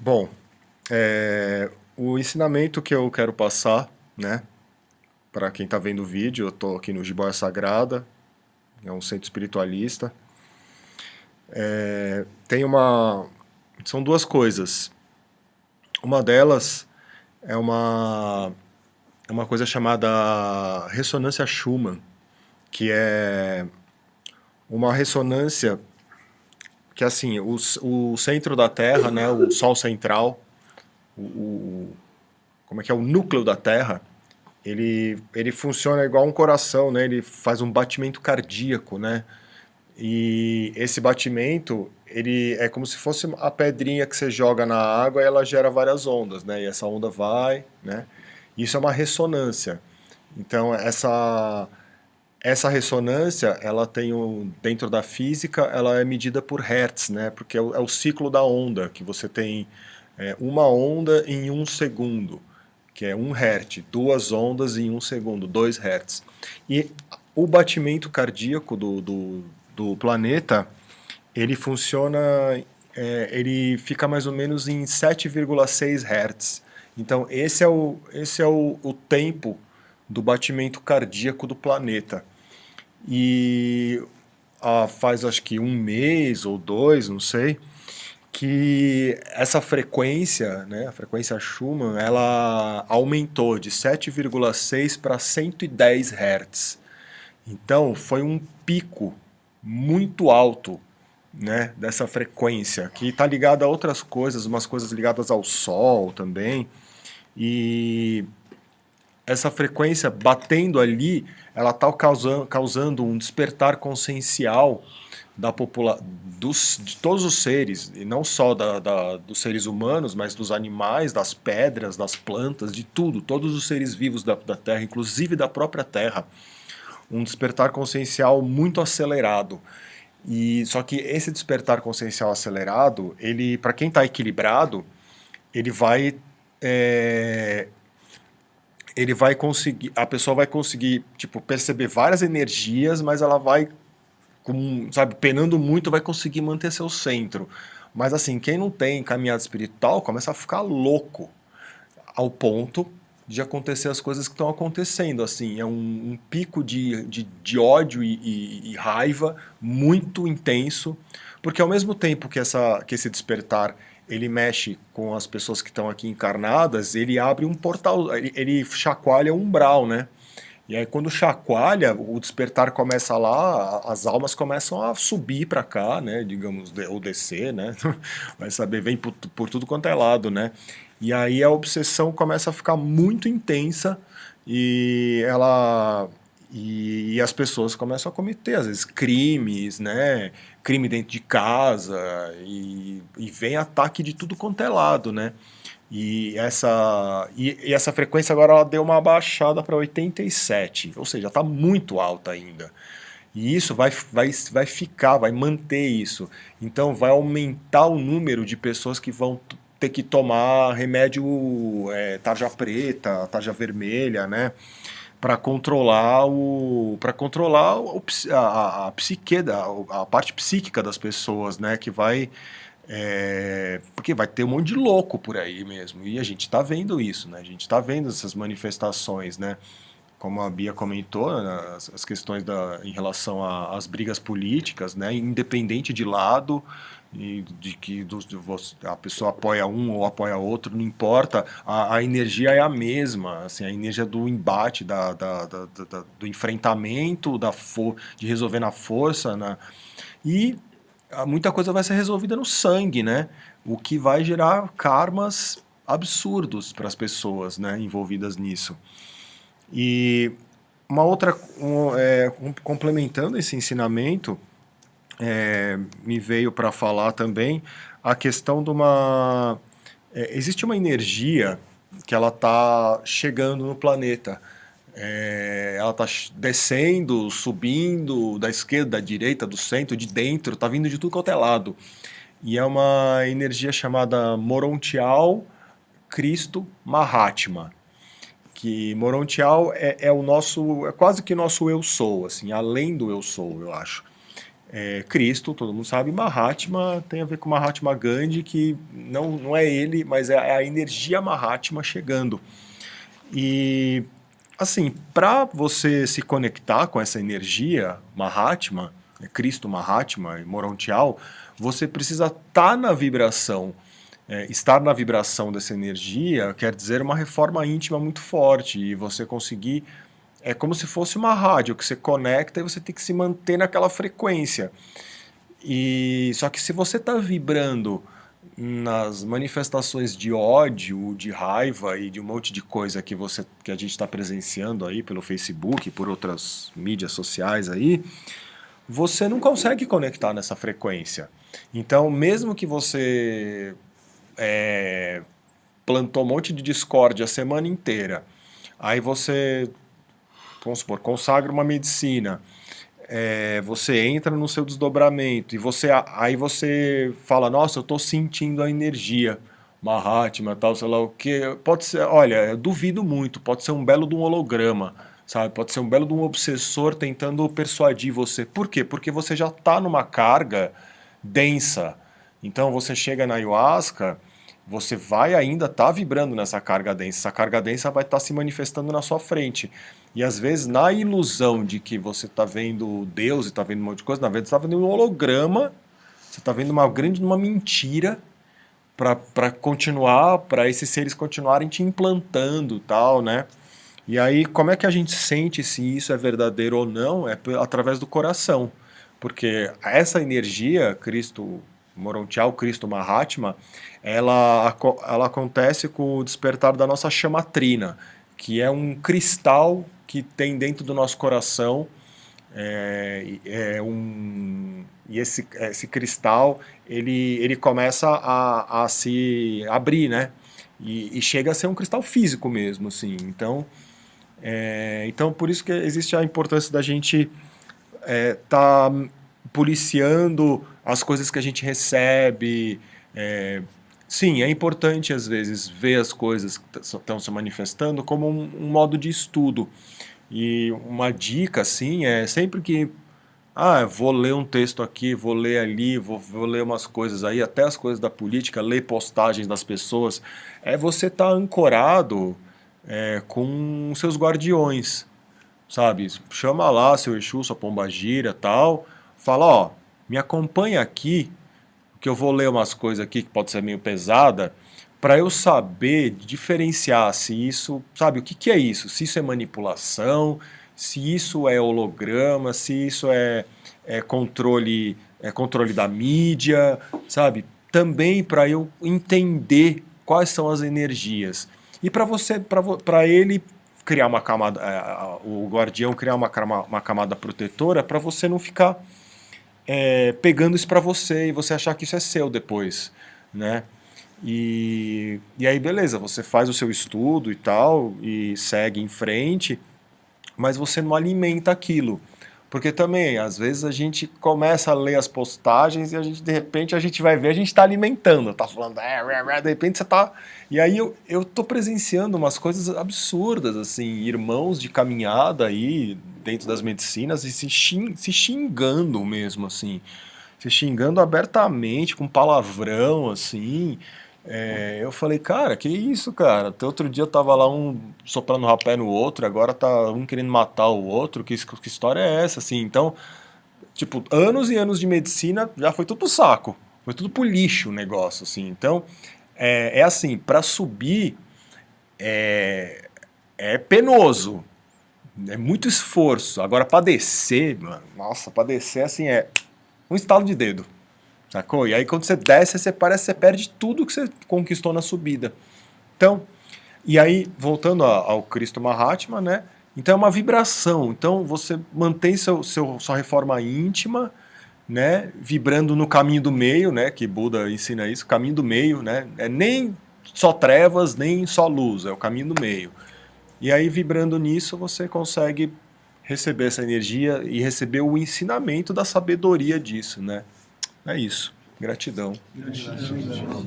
Bom, é, o ensinamento que eu quero passar, né, para quem está vendo o vídeo, eu estou aqui no Jiboia Sagrada, é um centro espiritualista. É, tem uma... são duas coisas. Uma delas é uma, é uma coisa chamada ressonância Schumann, que é uma ressonância que assim, o, o centro da Terra, né, o Sol central, o, o, como é que é, o núcleo da Terra, ele, ele funciona igual um coração, né, ele faz um batimento cardíaco, né, e esse batimento, ele é como se fosse a pedrinha que você joga na água e ela gera várias ondas, né, e essa onda vai, né, isso é uma ressonância. Então, essa essa ressonância, ela tem um, dentro da física, ela é medida por hertz, né? Porque é o, é o ciclo da onda, que você tem é, uma onda em um segundo, que é um hertz, duas ondas em um segundo, dois hertz. E o batimento cardíaco do, do, do planeta, ele funciona, é, ele fica mais ou menos em 7,6 hertz. Então esse é o, esse é o, o tempo do batimento cardíaco do planeta. E ah, faz acho que um mês ou dois, não sei, que essa frequência, né, a frequência Schumann, ela aumentou de 7,6 para 110 Hz. Então foi um pico muito alto né, dessa frequência, que está ligada a outras coisas, umas coisas ligadas ao Sol também, e essa frequência batendo ali, ela está causando, causando um despertar consciencial da popula dos, de todos os seres, e não só da, da, dos seres humanos, mas dos animais, das pedras, das plantas, de tudo, todos os seres vivos da, da Terra, inclusive da própria Terra. Um despertar consciencial muito acelerado. E só que esse despertar consciencial acelerado, ele, para quem está equilibrado, ele vai é, ele vai conseguir, a pessoa vai conseguir, tipo, perceber várias energias, mas ela vai, com, sabe, penando muito, vai conseguir manter seu centro. Mas assim, quem não tem caminhada espiritual começa a ficar louco, ao ponto de acontecer as coisas que estão acontecendo, assim, é um, um pico de, de, de ódio e, e, e, raiva muito intenso, porque ao mesmo tempo que, essa, que esse despertar ele mexe com as pessoas que estão aqui encarnadas, ele abre um portal, ele, ele chacoalha um umbral, né? E aí quando chacoalha, o despertar começa lá, as almas começam a subir para cá, né, digamos, ou descer, né, vai saber, vem por, por, tudo quanto é lado, né, e aí a obsessão começa a ficar muito intensa e ela e, e, as pessoas começam a cometer, às vezes, crimes, né? Crime dentro de casa, e, e vem ataque de tudo quanto é lado, né? E essa, e, e essa frequência agora ela deu uma baixada para 87, ou seja, está muito alta ainda. E isso vai, vai, vai ficar, vai manter isso. Então vai aumentar o número de pessoas que vão ter que tomar remédio é, tarja preta, tarja vermelha, né? Para controlar o para controlar o, a, a psique da, a parte psíquica das pessoas, né, que vai é, porque vai ter um monte de louco por aí mesmo e a gente está vendo isso, né? A gente está vendo essas manifestações, né? Como a Bia comentou, né, as, as questões da, em relação às brigas políticas, né? Independente de lado, e de que do, de você, a pessoa apoia um ou apoia outro, não importa, a, a, energia é a mesma, assim, a energia do embate, da, da, da, da do enfrentamento, da de resolver na força, né? e muita coisa vai ser resolvida no sangue, né? o que vai gerar karmas absurdos para as pessoas né, envolvidas nisso. E uma outra, um, é, complementando esse ensinamento, é, me veio para falar também a questão de uma... É, existe uma energia que ela está chegando no planeta. É, ela está descendo, subindo, da esquerda, da direita, do centro, de dentro, está vindo de tudo quanto é lado. E é uma energia chamada Morontial Cristo Mahatma. Que Morontial é, é o nosso, é quase que nosso eu sou, assim, além do eu sou, eu acho. É, Cristo, todo mundo sabe, Mahatma tem a ver com Mahatma Gandhi, que não, não é ele, mas é a energia Mahatma chegando. E, assim, para você se conectar com essa energia Mahatma, é Cristo Mahatma e Morontial, você precisa estar tá na vibração. É, estar na vibração dessa energia quer dizer uma reforma íntima muito forte e você conseguir é como se fosse uma rádio que você conecta e você tem que se manter naquela frequência. E só que se você está vibrando nas manifestações de ódio, de raiva e de um monte de coisa que você que a gente está presenciando aí pelo Facebook, por outras mídias sociais aí, você não consegue conectar nessa frequência. Então, mesmo que você é, plantou um monte de discórdia a semana inteira, aí você vamos supor, consagra uma medicina, é, você entra no seu desdobramento e você aí você fala, nossa, eu estou sentindo a energia, Mahatma, tal, sei lá o que, pode ser, olha, duvido muito, pode ser um belo de um holograma, sabe, pode ser um belo de um obsessor tentando persuadir você. Por quê? Porque você já está numa carga densa. Então você chega na ayahuasca, você vai ainda estar tá vibrando nessa carga densa. Essa carga densa vai estar tá se manifestando na sua frente. E às vezes, na ilusão de que você está vendo Deus e está vendo um monte de coisa, na verdade você está vendo um holograma, você está vendo uma grande uma mentira para continuar, para esses seres continuarem te implantando tal, né? E aí, como é que a gente sente se isso é verdadeiro ou não? É através do coração. Porque essa energia, Cristo Morontial, Cristo Mahatma, ela, ela acontece com o despertar da nossa chamatrina, que é um cristal que tem dentro do nosso coração é, é um, e esse, esse cristal ele, ele começa a, a se abrir, né? E, e, chega a ser um cristal físico mesmo, assim. Então, é, então por isso que existe a importância da gente é, tá policiando as coisas que a gente recebe. Sim, é importante às vezes ver as coisas que estão se manifestando como um, um modo de estudo. E uma dica, assim, é sempre que ah, vou ler um texto aqui, vou ler ali, vou, vou, ler umas coisas aí, até as coisas da política, ler postagens das pessoas, é você estar tá ancorado é, com seus guardiões, sabe? Chama lá seu Exu, sua pombagira tal, fala, ó, me acompanha aqui, que eu vou ler umas coisas aqui que pode ser meio pesada, para eu saber diferenciar se isso, sabe, o que, que é isso? Se isso é manipulação, se isso é holograma, se isso é, é controle, é controle da mídia, sabe? Também para eu entender quais são as energias. E para você, para ele criar uma camada, é, o guardião criar uma, uma camada protetora para você não ficar é, pegando isso para você e você achar que isso é seu depois, né? E, e aí, beleza, você faz o seu estudo e tal, e segue em frente, mas você não alimenta aquilo. Porque também, às vezes, a gente começa a ler as postagens e a gente, de repente, a gente vai ver, a gente está alimentando, tá falando, é, de repente você tá... E aí eu, eu tô presenciando umas coisas absurdas, assim, irmãos de caminhada aí, dentro das medicinas, e se, xing, se xingando mesmo, assim, se xingando abertamente, com palavrão, assim, é, eu falei, cara, que isso, cara? Até outro dia tava lá um soprando rapé no outro, agora tá um querendo matar o outro, que, que história é essa, assim? Então, tipo, anos e anos de medicina já foi tudo pro saco, foi tudo pro lixo o negócio, assim. Então, é, é assim, para subir é, é penoso, é muito esforço. Agora, para descer, mano, nossa, para descer, assim, é um estalo de dedo. Sacou? E aí quando você desce, você parece que você perde tudo que você conquistou na subida. Então, e aí, voltando ao Cristo Mahatma, né? Então é uma vibração. Então você mantém seu, seu, sua reforma íntima, né? Vibrando no caminho do meio, né? Que Buda ensina isso, caminho do meio, né? É nem só trevas, nem só luz, é o caminho do meio. E aí, vibrando nisso, você consegue receber essa energia e receber o ensinamento da sabedoria disso, né? É isso. Gratidão. Gratidão.